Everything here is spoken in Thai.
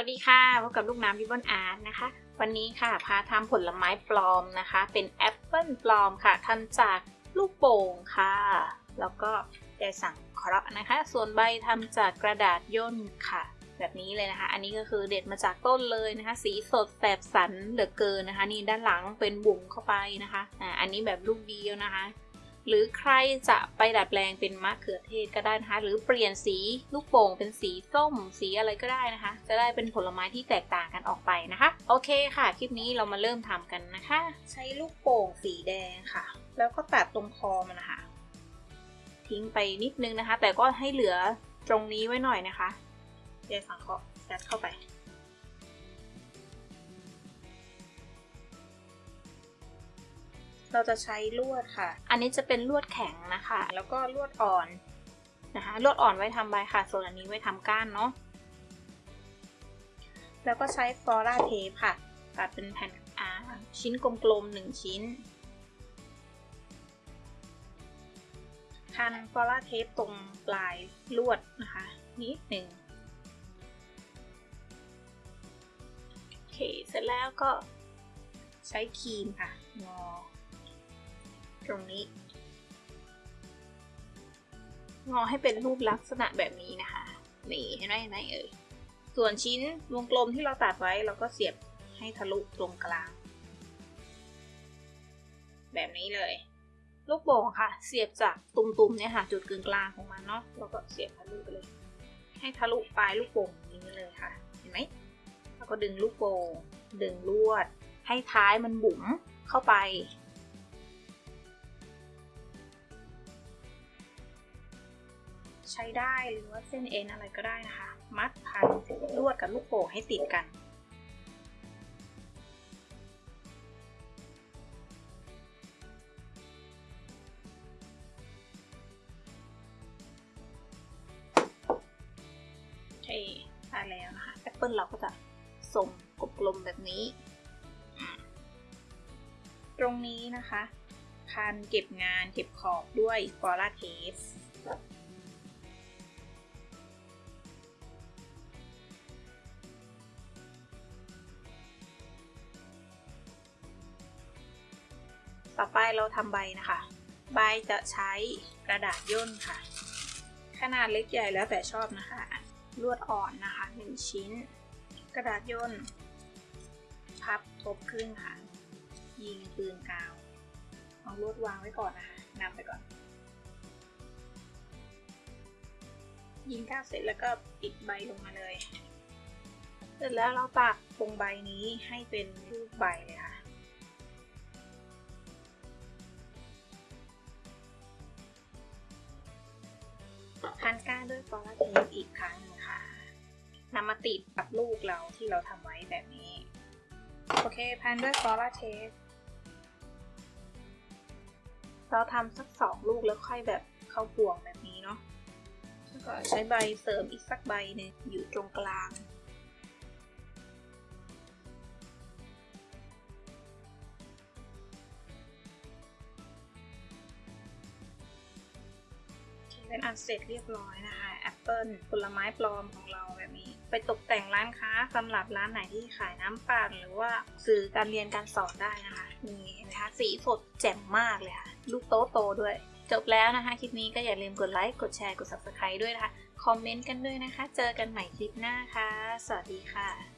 วัสดีค่ะพบกับลูกน้ำวิบอนอาร์ตนะคะ วันนี้ค่ะพาทำผลไม้ปลอมนะคะ เป็นแอปเปิลปลอมค่ะทำจากลูกโป่งค่ะ แล้วก็ได้สั่งเคราะห์นะคะ ส่วนใบทำจากกระดาษย่นค่ะ แบบนี้เลยนะคะ อันนี้ก็คือเด็ดมาจากต้นเลยนะคะ สีสดแสบสันเหลือเกินนะคะ นี่ด้านหลังเป็นบุ๋มเข้าไปนะคะอ่าอันนี้แบบลูกเดียวนะคะ หรือใครจะไปดัดแปลงเป็นมะเขือเทศก็ได้นะคะ หรือเปลี่ยนสีลูกโป่งเป็นสีส้ม สีอะไรก็ได้นะคะ จะได้เป็นผลไม้ที่แตกต่างกันออกไปนะคะ โอเคค่ะ คลิปนี้เรามาเริ่มทำกันนะคะ ใช้ลูกโป่งสีแดงค่ะ แล้วก็ตัดตรงคอมันนะคะ ทิ้งไปนิดนึงนะคะ แต่ก็ให้เหลือตรงนี้ไว้หน่อยนะคะเดี๋ยวสังเคราะห์ยัดเข้าไป เราจะใช้ลวดค่ะ อันนี้จะเป็นลวดแข็งนะคะ แล้วก็ลวดอ่อนนะคะ ลวดอ่อนไว้ทำใบค่ะ ส่วนอันนี้ไว้ทำก้านเนาะ แล้วก็ใช้ฟลอราเทปค่ะ ตัดเป็นแผ่นอาชิ้นกลมๆหนึ่งชิ้นพันฟลอราเทปตรงปลายลวดนะคะ นิดหนึ่งโอเค เสร็จแล้วก็ใช้ครีมค่ะงอ ตรงนี้ งอให้เป็นรูปลักษณะแบบนี้นะคะนี่เห็นไหมเห็นไหมเอ่ยส่วนชิ้นวงกลมที่เราตัดไว้เราก็เสียบให้ทะลุตรงกลาง แบบนี้เลย ลูกโป่งค่ะ เสียบจากตุ่มๆเนี่ยค่ะ จุดกึ่งกลางของมันเนาะแล้วก็เสียบทะลุไปเลย ให้ทะลุปลายลูกโป่งอย่างนี้เลยค่ะ เห็นไหมแล้วก็ดึงลูกโป่งดึงลวด ให้ท้ายมันบุ๋มเข้าไป ใช้ได้หรือว่าเส้นเอ็นอะไรก็ได้นะคะ มัดพันลวดกับลูกโป่งให้ติดกัน โอเคได้แล้วนะคะแอปเปิลเราก็จะทรงกลมๆแบบนี้ ตรงนี้นะคะพันเก็บงานเก็บขอบด้วยฟอราเทป ต่อไปเราทำใบนะคะ ใบจะใช้กระดาษย่นค่ะ ขนาดเล็กใหญ่แล้วแต่ชอบนะคะ ลวดอ่อนนะคะ 1 ชิ้น กระดาษย่น พับทบครึ่งค่ะ ยิงปืนกาว เอาลวดวางไว้ก่อนนะคะนำไปก่อน ยิงกาวเสร็จแล้วก็ปิดใบลงมาเลย เสร็จแล้วเราปักตรงใบนี้ให้เป็นรูปใบเลยค่ะ พันก้าด้วยฟอลลาเทปอีกครั้งนึงค่ะนำมาติดกับลูกเราที่เราทำไว้แบบนี้ โอเค พันด้วยฟอลลาเทปเราทำสักสองลูกแล้วค่อยแบบเข้าพวงแบบนี้เนาะแล้วก็ใช้ใบเสริมอีกสักใบหนึ่งอยู่ตรงกลาง เป็นอันเสร็จเรียบร้อยนะคะแอปเปิลผลไม้ปลอมของเราแบบนี้ ไปตกแต่งร้านค้าสำหรับร้านไหนที่ขายน้ำปั่นหรือว่าสื่อการเรียนการสอนได้นะคะนี่นะคะสีสดแจ่มมากเลยค่ะลูกโตโตด้วย จบแล้วนะคะ คลิปนี้ก็อย่าลืมกดไลค์กดแชร์กด subscribe ด้วยนะคะ คอมเมนต์กันด้วยนะคะ เจอกันใหม่คลิปหน้าค่ะ สวัสดีค่ะ